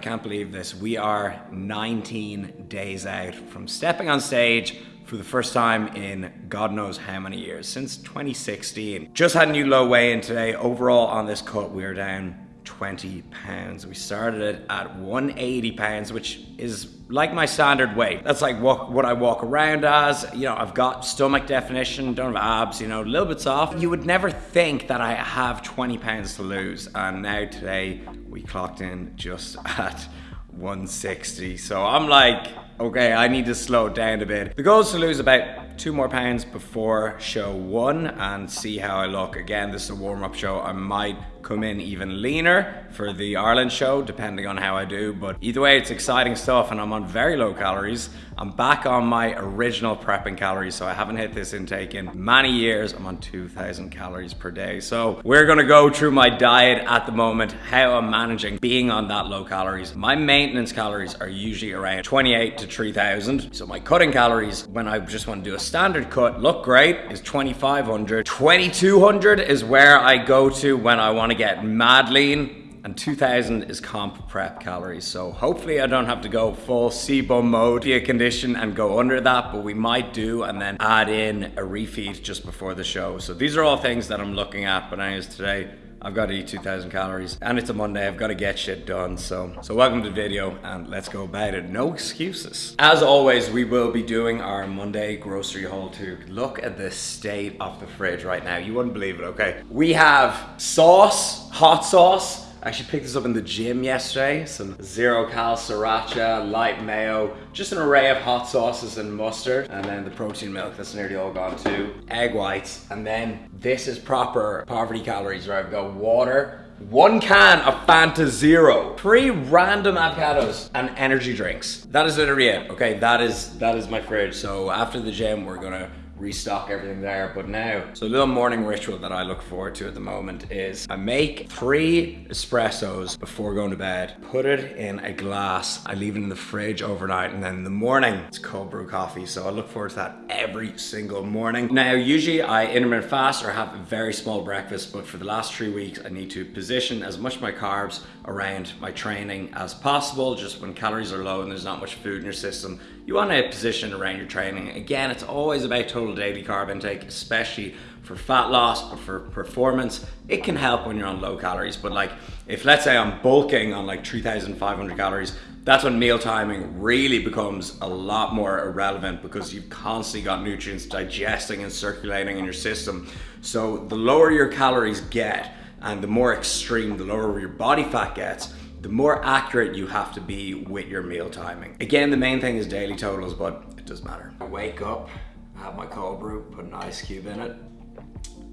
I can't believe this. We are 19 days out from stepping on stage for the first time in God knows how many years, since 2016. Just had a new low weigh in today. Overall on this cut, we're down 20 pounds. We started it at 180 pounds, which is like my standard weight. That's like what, what I walk around as. You know, I've got stomach definition, don't have abs, you know, a little bit soft. You would never think that I have 20 pounds to lose. And now today we clocked in just at 160. So I'm like, okay, I need to slow down a bit. The goal is to lose about two more pounds before show one and see how I look. Again, this is a warm-up show. I might come in even leaner for the Ireland show, depending on how I do. But either way, it's exciting stuff and I'm on very low calories. I'm back on my original prepping calories, so I haven't hit this intake in many years. I'm on 2,000 calories per day. So we're gonna go through my diet at the moment, how I'm managing being on that low calories. My maintenance calories are usually around 28 to 3,000. So my cutting calories, when I just wanna do a standard cut, look great, is 2,500. 2,200 is where I go to when I wanna get mad lean and 2000 is comp prep calories. So hopefully I don't have to go full CBUM mode, be a condition and go under that, but we might do and then add in a refeed just before the show. So these are all things that I'm looking at, but anyways today, I've got to eat 2,000 calories and it's a Monday, I've got to get shit done. So, so welcome to the video and let's go about it. No excuses. As always, we will be doing our Monday grocery haul too. Look at the state of the fridge right now. You wouldn't believe it, okay? We have sauce, hot sauce, I actually picked this up in the gym yesterday. Some zero cal sriracha, light mayo, just an array of hot sauces and mustard. And then the protein milk, that's nearly all gone too. Egg whites. And then this is proper poverty calories where I've got water, one can of Fanta Zero, three random avocados, and energy drinks. That is literally it. Okay, that is that is my fridge. So after the gym, we're gonna restock everything there. But now, so a little morning ritual that I look forward to at the moment is I make three espressos before going to bed, put it in a glass, I leave it in the fridge overnight, and then in the morning, it's cold brew coffee. So I look forward to that every single morning. Now, usually I intermittent fast or have a very small breakfast, but for the last three weeks, I need to position as much of my carbs around my training as possible. Just when calories are low and there's not much food in your system, you want to position around your training. Again, it's always about total daily carb intake, especially for fat loss or for performance. It can help when you're on low calories, but like if let's say I'm bulking on like 3,500 calories, that's when meal timing really becomes a lot more irrelevant because you've constantly got nutrients digesting and circulating in your system. So the lower your calories get and the more extreme, the lower your body fat gets, the more accurate you have to be with your meal timing. Again, the main thing is daily totals, but it does matter. I wake up, I have my cold brew, put an ice cube in it.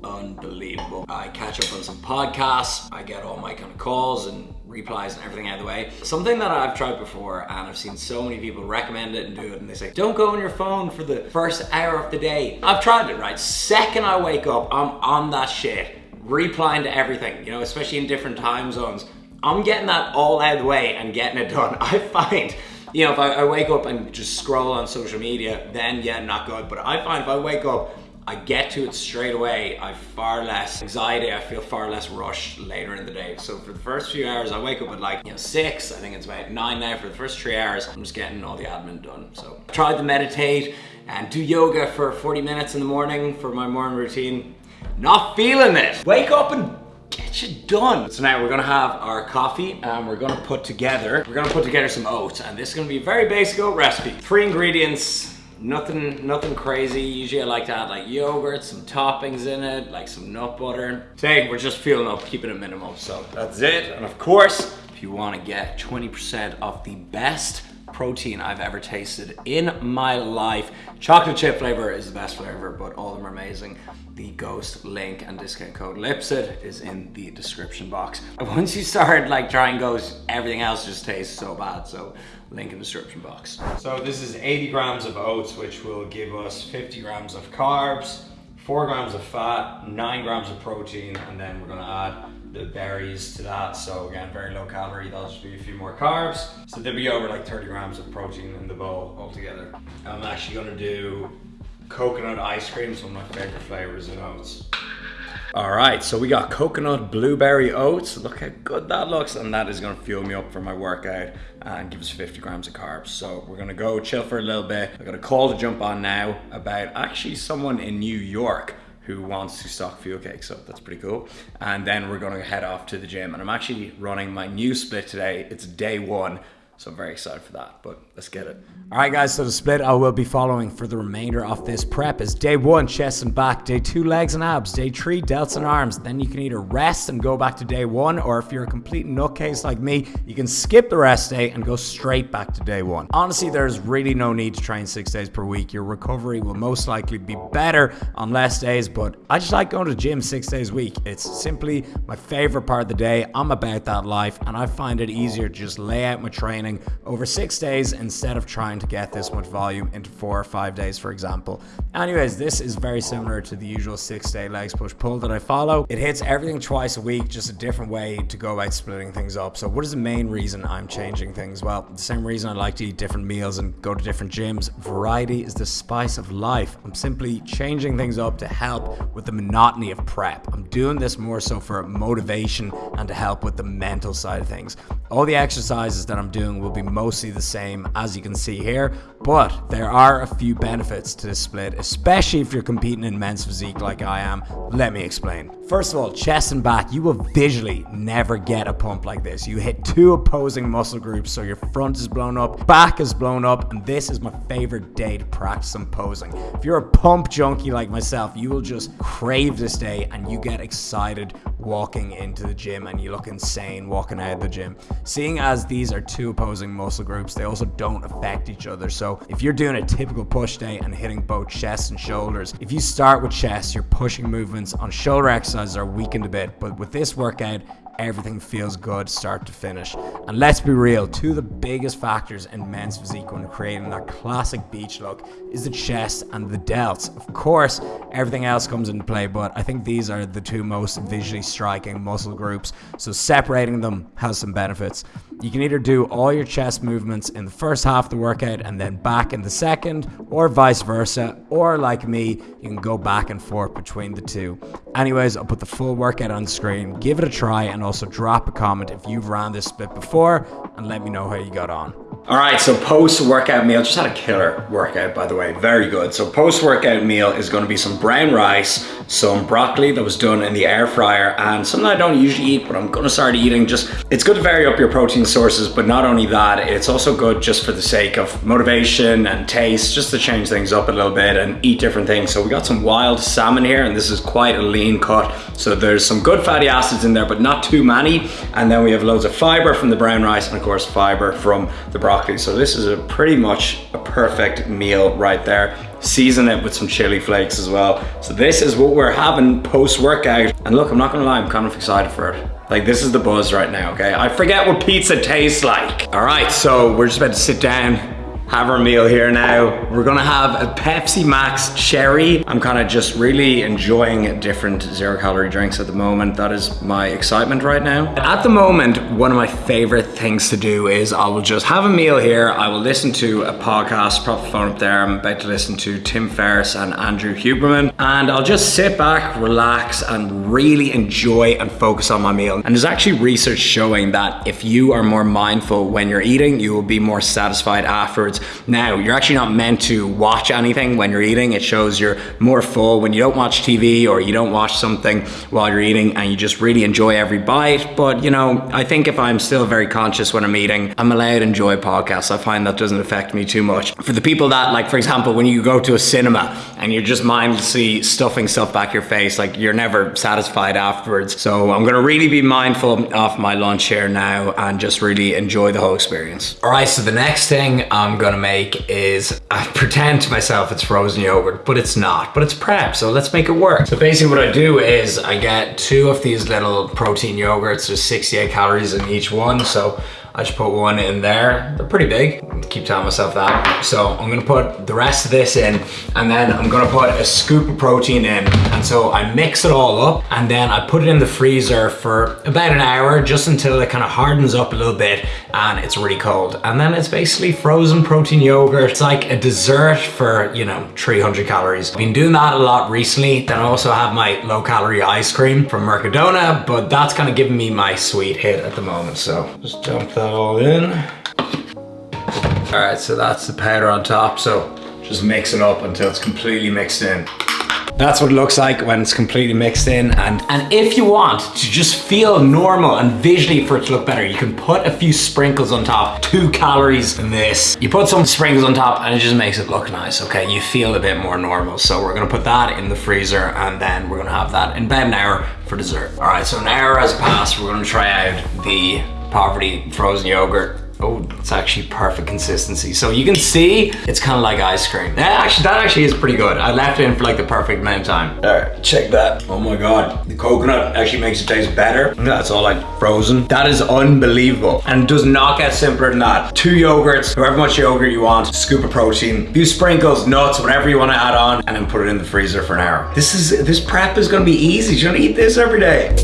Unbelievable. I catch up on some podcasts, I get all my kind of calls and replies and everything out of the way. Something that I've tried before and I've seen so many people recommend it and do it and they say, don't go on your phone for the first hour of the day. I've tried it, right? Second I wake up, I'm on that shit replying to everything, you know, especially in different time zones. I'm getting that all out of the way and getting it done. I find, you know, if I, I, wake up and just scroll on social media, then yeah, not good. But I find if I wake up, I get to it straight away, I have far less anxiety, I feel far less rushed later in the day. So for the first few hours, I wake up at like, you know, six, I think it's about nine now. For the first three hours, I'm just getting all the admin done. So I tried to meditate and do yoga for 40 minutes in the morning for my morning routine. Not feeling it. Wake up and get you done. So now we're gonna have our coffee and we're gonna put together, we're gonna put together some oats and this is gonna be a very basic oat recipe. Three ingredients, nothing nothing crazy. Usually I like to add like yogurt, some toppings in it, like some nut butter. Today we're just feeling up, keeping it minimal. So that's it. And of course, if you wanna get 20% of the best protein I've ever tasted in my life. Chocolate chip flavor is the best flavor, but all of them are amazing. The Ghost link and discount code LIPSETT is in the description box. Once you start like trying Ghost, everything else just tastes so bad, so link in the description box. So this is 80 grams of oats, which will give us 50 grams of carbs, four grams of fat, nine grams of protein, and then we're gonna add the berries to that. So again, very low calorie. That'll just be a few more carbs. So there'll be over like 30 grams of protein in the bowl altogether. I'm actually gonna do coconut ice cream, some of my favorite flavors in oats. All right, so we got coconut blueberry oats. Look how good that looks, and that is gonna fuel me up for my workout and give us 50 grams of carbs. So we're gonna go chill for a little bit. I got a call to jump on now about actually someone in New York who wants to stock fuel cakes, so that's pretty cool. And then we're gonna head off to the gym, and I'm actually running my new split today. It's day one. So I'm very excited for that, but let's get it. All right, guys, so the split I will be following for the remainder of this prep is day one, chest and back, day two, legs and abs, day three, delts and arms. Then you can either rest and go back to day one, or if you're a complete nutcase like me, you can skip the rest day and go straight back to day one. Honestly, there's really no need to train six days per week. Your recovery will most likely be better on less days, but I just like going to the gym six days a week. It's simply my favorite part of the day. I'm about that life, and I find it easier to just lay out my training training over six days instead of trying to get this much volume into four or five days, for example. Anyways, this is very similar to the usual six day legs push pull that I follow. It hits everything twice a week, just a different way to go about splitting things up. So, what is the main reason I'm changing things? Well, the same reason I like to eat different meals and go to different gyms. Variety is the spice of life. I'm simply changing things up to help with the monotony of prep. I'm doing this more so for motivation and to help with the mental side of things. All the exercises that I'm doing will be mostly the same as you can see here, but there are a few benefits to this split, especially if you're competing in men's physique like I am. Let me explain. First of all, chest and back, you will visually never get a pump like this. You hit two opposing muscle groups, so your front is blown up, back is blown up, and this is my favorite day to practice some posing. If you're a pump junkie like myself, you will just crave this day and you get excited walking into the gym and you look insane walking out of the gym. Seeing as these are two opposing muscle groups, they also don't affect each other. So if you're doing a typical push day and hitting both chest and shoulders, if you start with chest, your pushing movements on shoulder exercises are weakened a bit. But with this workout, everything feels good start to finish. And let's be real, two of the biggest factors in men's physique when creating that classic beach look is the chest and the delts. Of course, everything else comes into play, but I think these are the two most visually striking muscle groups. So separating them has some benefits. You can either do all your chest movements in the first half of the workout and then back in the second, or vice versa, or like me, you can go back and forth between the two. Anyways, I'll put the full workout on the screen, give it a try, and also drop a comment if you've ran this split before, and let me know how you got on. All right, so post-workout meal, just had a killer workout, by the way, very good. So post-workout meal is gonna be some brown rice, some broccoli that was done in the air fryer, and something I don't usually eat, but I'm gonna start eating. Just, it's good to vary up your protein sources, but not only that, it's also good just for the sake of motivation and taste, just to change things up a little bit and eat different things. So we got some wild salmon here, and this is quite a lean cut. So there's some good fatty acids in there, but not too many. And then we have loads of fiber from the brown rice, and of course, fiber from the broccoli broccoli. So this is a pretty much a perfect meal right there. Season it with some chili flakes as well. So this is what we're having post-workout. And look, I'm not gonna lie, I'm kind of excited for it. Like this is the buzz right now, okay? I forget what pizza tastes like. All right, so we're just about to sit down have our meal here now. We're gonna have a Pepsi Max Cherry. I'm kind of just really enjoying different zero calorie drinks at the moment. That is my excitement right now. At the moment, one of my favorite things to do is I will just have a meal here. I will listen to a podcast, prop the phone up there. I'm about to listen to Tim Ferriss and Andrew Huberman. And I'll just sit back, relax, and really enjoy and focus on my meal. And there's actually research showing that if you are more mindful when you're eating, you will be more satisfied afterwards now, you're actually not meant to watch anything when you're eating. It shows you're more full when you don't watch TV or you don't watch something while you're eating and you just really enjoy every bite. But, you know, I think if I'm still very conscious when I'm eating, I'm allowed to enjoy podcasts. I find that doesn't affect me too much. For the people that, like, for example, when you go to a cinema and you're just mindlessly stuffing stuff back your face, like, you're never satisfied afterwards. So I'm gonna really be mindful of my lunch here now and just really enjoy the whole experience. All right, so the next thing I'm gonna gonna make is I pretend to myself it's frozen yogurt, but it's not, but it's prep, so let's make it work. So basically what I do is I get two of these little protein yogurts, there's 68 calories in each one, so I just put one in there. They're pretty big. I keep telling myself that. So I'm gonna put the rest of this in and then I'm gonna put a scoop of protein in. And so I mix it all up and then I put it in the freezer for about an hour just until it kind of hardens up a little bit and it's really cold. And then it's basically frozen protein yogurt. It's like a dessert for, you know, 300 calories. I've been doing that a lot recently. Then I also have my low calorie ice cream from Mercadona, but that's kind of giving me my sweet hit at the moment. So just dump that all in. All right, so that's the powder on top. So just mix it up until it's completely mixed in. That's what it looks like when it's completely mixed in. And, and if you want to just feel normal and visually for it to look better, you can put a few sprinkles on top, two calories in this. You put some sprinkles on top and it just makes it look nice, okay? You feel a bit more normal. So we're gonna put that in the freezer and then we're gonna have that in about an hour for dessert. All right, so an hour has passed. We're gonna try out the Poverty frozen yogurt Oh, it's actually perfect consistency. So you can see it's kind of like ice cream. That actually, that actually is pretty good. I left it in for like the perfect amount of time. All right, check that. Oh my God. The coconut actually makes it taste better. That's all like frozen. That is unbelievable. And does not get simpler than that. Two yogurts, however much yogurt you want, scoop of protein, few sprinkles, nuts, whatever you want to add on, and then put it in the freezer for an hour. This is, this prep is gonna be easy. You're gonna eat this every day.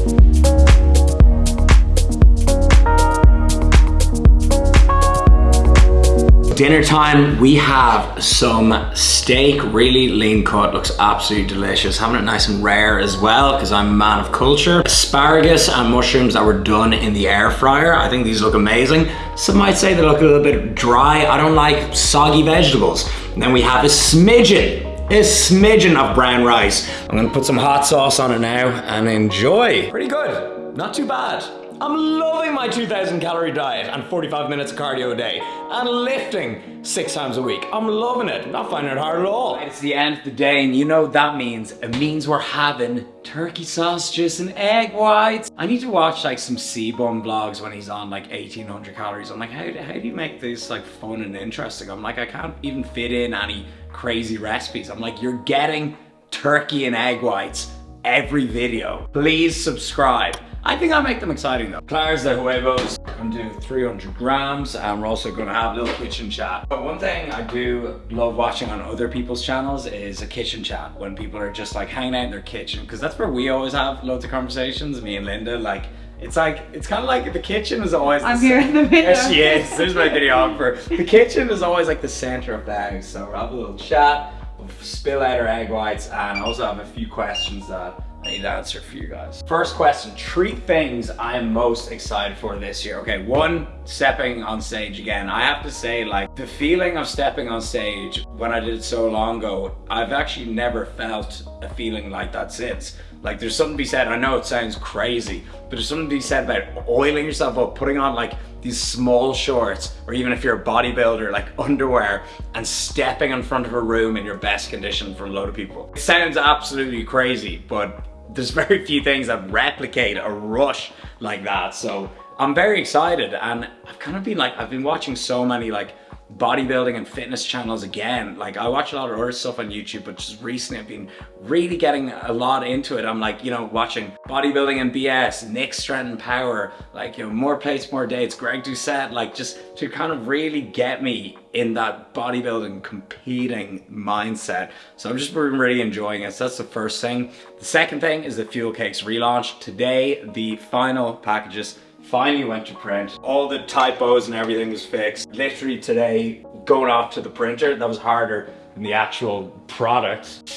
Dinner time, we have some steak, really lean cut, looks absolutely delicious. Having it nice and rare as well, because I'm a man of culture. Asparagus and mushrooms that were done in the air fryer. I think these look amazing. Some might say they look a little bit dry. I don't like soggy vegetables. And then we have a smidgen a smidgen of brown rice. I'm gonna put some hot sauce on it now and enjoy. Pretty good, not too bad. I'm loving my 2000 calorie diet and 45 minutes of cardio a day and lifting six times a week. I'm loving it, not finding it hard at all. It's the end of the day and you know what that means. It means we're having turkey sausages and egg whites. I need to watch like some C-Bum vlogs when he's on like 1800 calories. I'm like, how, how do you make this like fun and interesting? I'm like, I can't even fit in any crazy recipes. I'm like, you're getting turkey and egg whites every video. Please subscribe. I think I'll make them exciting though. Clares de huevos. I'm gonna do 300 grams and we're also gonna have a little kitchen chat. But one thing I do love watching on other people's channels is a kitchen chat when people are just like hanging out in their kitchen because that's where we always have loads of conversations, me and Linda, like it's like, it's kind of like the kitchen is always I'm here in the video. Yes, she is. There's my videographer. The kitchen is always like the center of the house. So we'll have a little chat, we'll spill out our egg whites and also have a few questions that I need to answer for you guys. First question, three things I am most excited for this year. Okay, one, stepping on stage again. I have to say like the feeling of stepping on stage when I did it so long ago, I've actually never felt a feeling like that since. Like there's something to be said, I know it sounds crazy, but there's something to be said about oiling yourself up, putting on like these small shorts, or even if you're a bodybuilder, like underwear, and stepping in front of a room in your best condition for a load of people. It sounds absolutely crazy, but there's very few things that replicate a rush like that. So I'm very excited and I've kind of been like, I've been watching so many like bodybuilding and fitness channels again. Like I watch a lot of other stuff on YouTube, but just recently I've been really getting a lot into it. I'm like, you know, watching bodybuilding and BS, Nick and Power, like, you know, more plates, more dates, Greg Doucette, like just to kind of really get me in that bodybuilding competing mindset. So I'm just really enjoying it. So that's the first thing. The second thing is the Fuel Cakes relaunch. Today, the final packages finally went to print. All the typos and everything was fixed. Literally today, going off to the printer, that was harder than the actual product.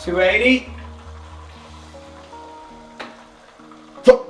280?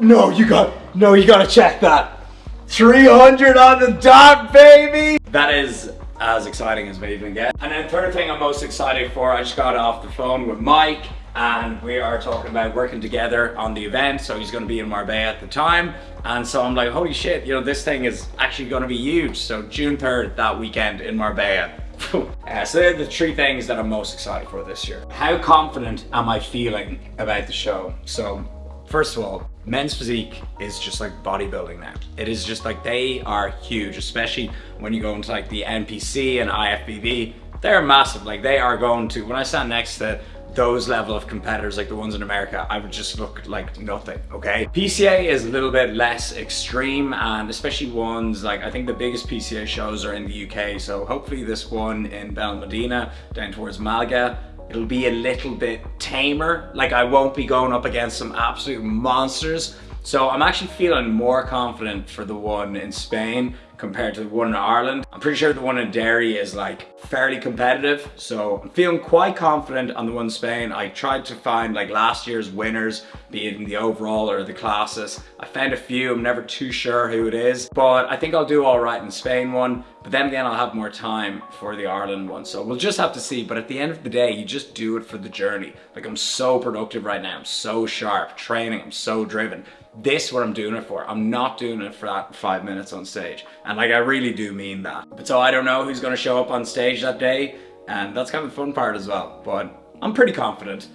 No, you got, no, you gotta check that. 300 on the dot, baby! That is as exciting as we even get. And then third thing I'm most excited for, I just got off the phone with Mike and we are talking about working together on the event. So he's gonna be in Marbella at the time. And so I'm like, holy shit, you know, this thing is actually gonna be huge. So June 3rd, that weekend in Marbella. uh, so they're the three things that I'm most excited for this year. How confident am I feeling about the show? So First of all, men's physique is just like bodybuilding now. It is just like they are huge, especially when you go into like the NPC and IFBB. They're massive. Like they are going to, when I stand next to those level of competitors like the ones in America, I would just look like nothing, okay? PCA is a little bit less extreme and especially ones like, I think the biggest PCA shows are in the UK, so hopefully this one in Benalmadena down towards Malaga It'll be a little bit tamer. Like I won't be going up against some absolute monsters. So I'm actually feeling more confident for the one in Spain compared to the one in Ireland. I'm pretty sure the one in Derry is like fairly competitive. So I'm feeling quite confident on the one in Spain. I tried to find like last year's winners, be it in the overall or the classes. I found a few, I'm never too sure who it is, but I think I'll do all right in Spain one. But then again, I'll have more time for the Ireland one. So we'll just have to see. But at the end of the day, you just do it for the journey. Like I'm so productive right now. I'm so sharp, training, I'm so driven this is what I'm doing it for. I'm not doing it for that five minutes on stage. And like, I really do mean that. But so I don't know who's gonna show up on stage that day. And that's kind of the fun part as well. But I'm pretty confident,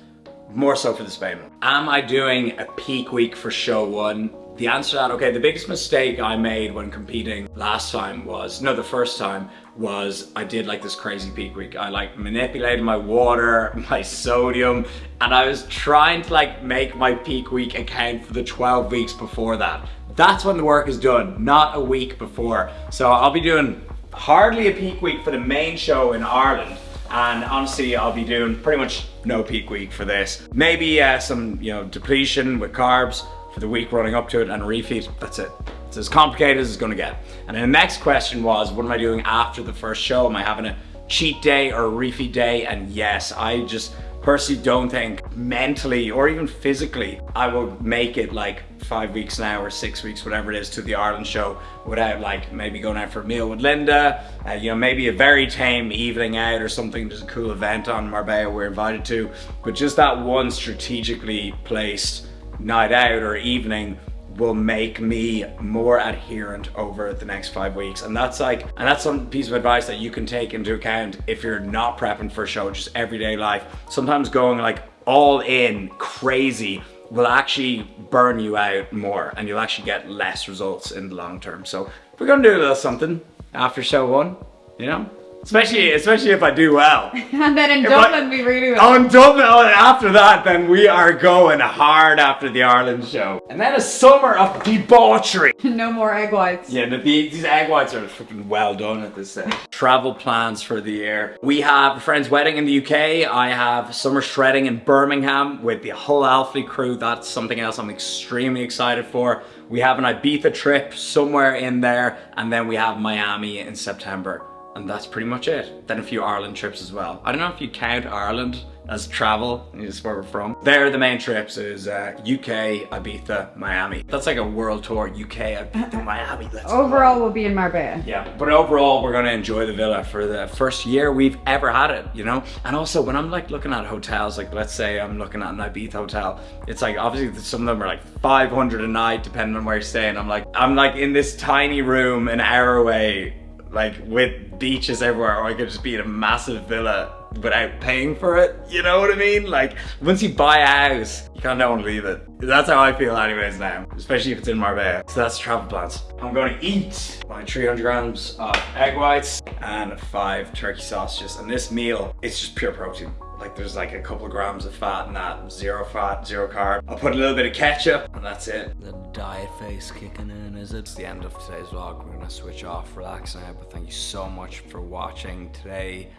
more so for the Spain. Am I doing a peak week for show one? The answer to that, okay, the biggest mistake I made when competing last time was, no, the first time was I did like this crazy peak week. I like manipulated my water, my sodium, and I was trying to like make my peak week account for the 12 weeks before that. That's when the work is done, not a week before. So I'll be doing hardly a peak week for the main show in Ireland. And honestly, I'll be doing pretty much no peak week for this. Maybe uh, some, you know, depletion with carbs, for the week running up to it and refeed. That's it. It's as complicated as it's gonna get. And then the next question was, what am I doing after the first show? Am I having a cheat day or a refeed day? And yes, I just personally don't think mentally or even physically I will make it like five weeks now or six weeks, whatever it is, to the Ireland show without like maybe going out for a meal with Linda, uh, you know, maybe a very tame evening out or something, just a cool event on Marbella we're invited to, but just that one strategically placed night out or evening will make me more adherent over the next five weeks. And that's like, and that's some piece of advice that you can take into account if you're not prepping for a show, just everyday life. Sometimes going like all in crazy will actually burn you out more and you'll actually get less results in the long term. So we're gonna do a little something after show one, you know? Especially, especially if I do well. and then in if Dublin, I, we really oh, well. Oh, in Dublin, oh, after that, then we are going hard after the Ireland show. And then a summer of debauchery. no more egg whites. Yeah, the, these egg whites are freaking well done at this stage. Travel plans for the year. We have a friend's wedding in the UK. I have summer shredding in Birmingham with the whole Alfie crew. That's something else I'm extremely excited for. We have an Ibiza trip somewhere in there. And then we have Miami in September. And that's pretty much it. Then a few Ireland trips as well. I don't know if you count Ireland as travel, is where we're from. There the main trips is uh, UK, Ibiza, Miami. That's like a world tour, UK, Ibiza, Miami. Let's overall go. we'll be in Marbella. Yeah, but overall we're gonna enjoy the villa for the first year we've ever had it, you know? And also when I'm like looking at hotels, like let's say I'm looking at an Ibiza hotel, it's like obviously some of them are like 500 a night depending on where you're staying. I'm like, I'm like in this tiny room an hour away like with beaches everywhere or I could just be in a massive villa without paying for it. You know what I mean? Like once you buy a house, you can't no one leave it. That's how I feel anyways now, especially if it's in Marbella. So that's travel plans. I'm going to eat my 300 grams of egg whites and five turkey sausages. And this meal, it's just pure protein. Like there's like a couple of grams of fat in that, zero fat, zero carb. I'll put a little bit of ketchup and that's it. The diet face kicking in, is it? It's the end of today's vlog. We're gonna switch off, relax now, but thank you so much for watching today.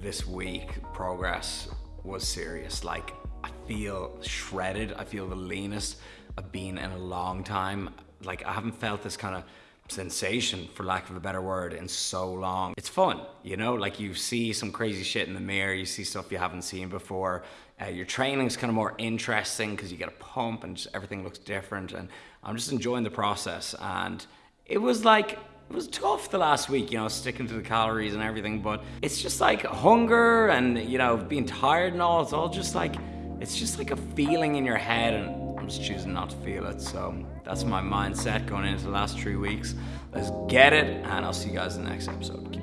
This week, progress was serious. Like I feel shredded. I feel the leanest I've been in a long time. Like I haven't felt this kind of sensation, for lack of a better word, in so long. It's fun, you know, like you see some crazy shit in the mirror, you see stuff you haven't seen before. Uh, your training's kind of more interesting because you get a pump and just everything looks different. And I'm just enjoying the process. And it was like, it was tough the last week, you know, sticking to the calories and everything, but it's just like hunger and, you know, being tired and all. It's all just like, it's just like a feeling in your head and I'm just choosing not to feel it. So that's my mindset going into the last three weeks. Let's get it, and I'll see you guys in the next episode.